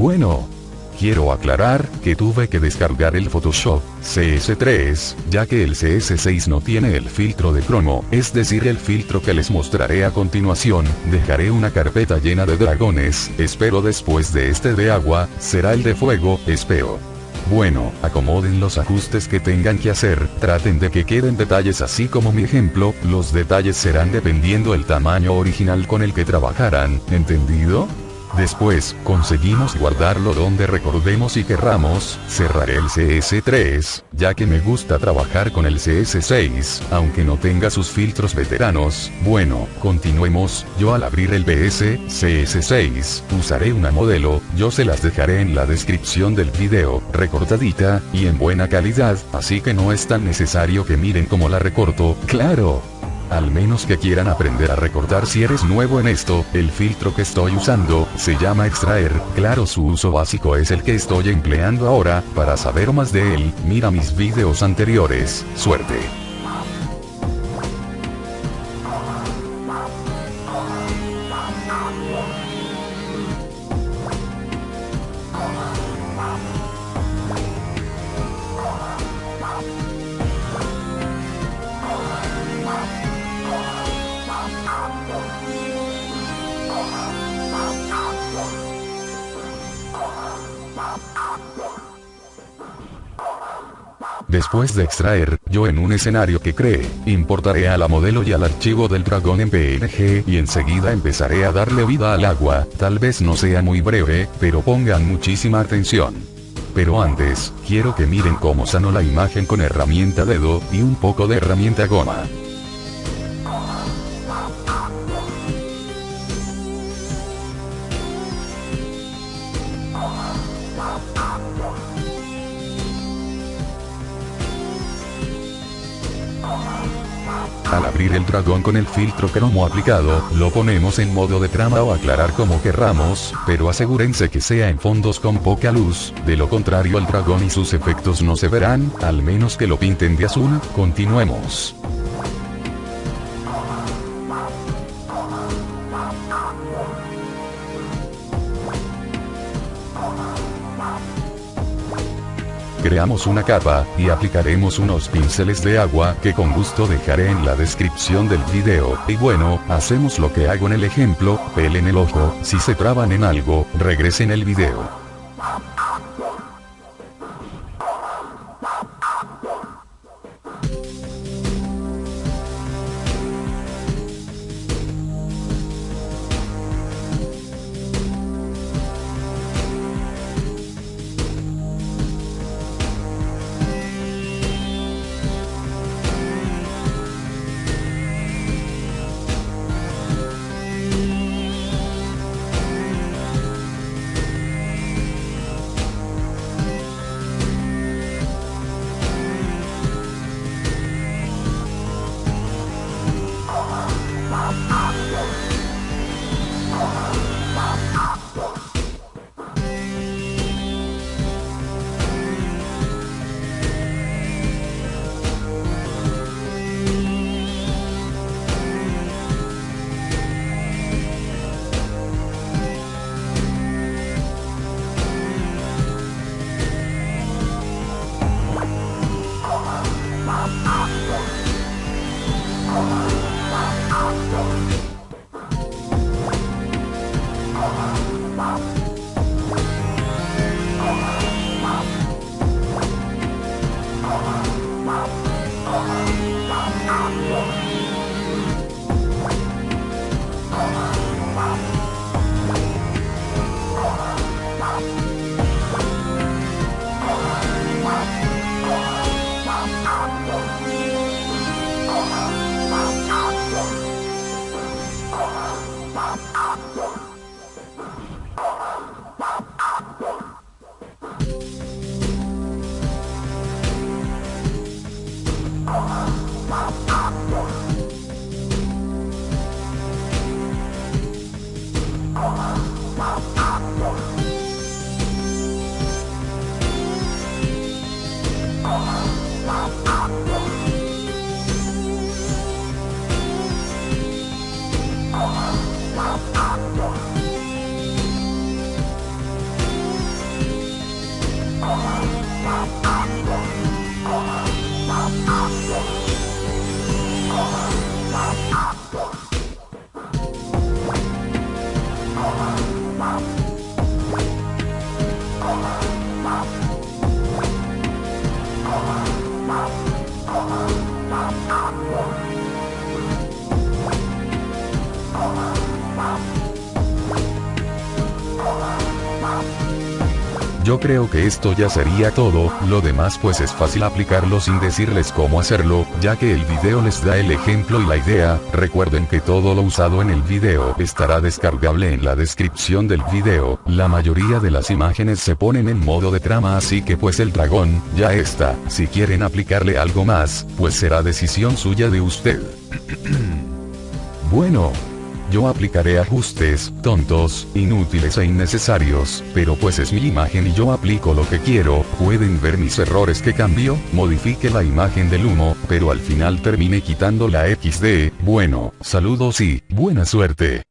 Bueno, Quiero aclarar, que tuve que descargar el Photoshop CS3, ya que el CS6 no tiene el filtro de cromo, es decir el filtro que les mostraré a continuación, dejaré una carpeta llena de dragones, espero después de este de agua, será el de fuego, espero. Bueno, acomoden los ajustes que tengan que hacer, traten de que queden detalles así como mi ejemplo, los detalles serán dependiendo el tamaño original con el que trabajarán, ¿entendido? Después, conseguimos guardarlo donde recordemos y querramos, cerraré el CS3, ya que me gusta trabajar con el CS6, aunque no tenga sus filtros veteranos, bueno, continuemos, yo al abrir el BS, CS6, usaré una modelo, yo se las dejaré en la descripción del video, recortadita, y en buena calidad, así que no es tan necesario que miren cómo la recorto, claro. Al menos que quieran aprender a recortar si eres nuevo en esto, el filtro que estoy usando, se llama extraer, claro su uso básico es el que estoy empleando ahora, para saber más de él, mira mis videos anteriores, suerte. Después de extraer, yo en un escenario que cree, importaré a la modelo y al archivo del dragón en PNG y enseguida empezaré a darle vida al agua, tal vez no sea muy breve, pero pongan muchísima atención. Pero antes, quiero que miren cómo sano la imagen con herramienta dedo, y un poco de herramienta goma. Al abrir el dragón con el filtro cromo aplicado, lo ponemos en modo de trama o aclarar como querramos, pero asegúrense que sea en fondos con poca luz, de lo contrario el dragón y sus efectos no se verán, al menos que lo pinten de azul, continuemos. Creamos una capa, y aplicaremos unos pinceles de agua que con gusto dejaré en la descripción del video, y bueno, hacemos lo que hago en el ejemplo, pelen el ojo, si se traban en algo, regresen el video. Yo creo que esto ya sería todo, lo demás pues es fácil aplicarlo sin decirles cómo hacerlo, ya que el video les da el ejemplo y la idea, recuerden que todo lo usado en el video estará descargable en la descripción del video, la mayoría de las imágenes se ponen en modo de trama así que pues el dragón, ya está, si quieren aplicarle algo más, pues será decisión suya de usted. bueno, yo aplicaré ajustes, tontos, inútiles e innecesarios, pero pues es mi imagen y yo aplico lo que quiero, pueden ver mis errores que cambio, modifique la imagen del humo, pero al final termine quitando la XD, bueno, saludos y, buena suerte.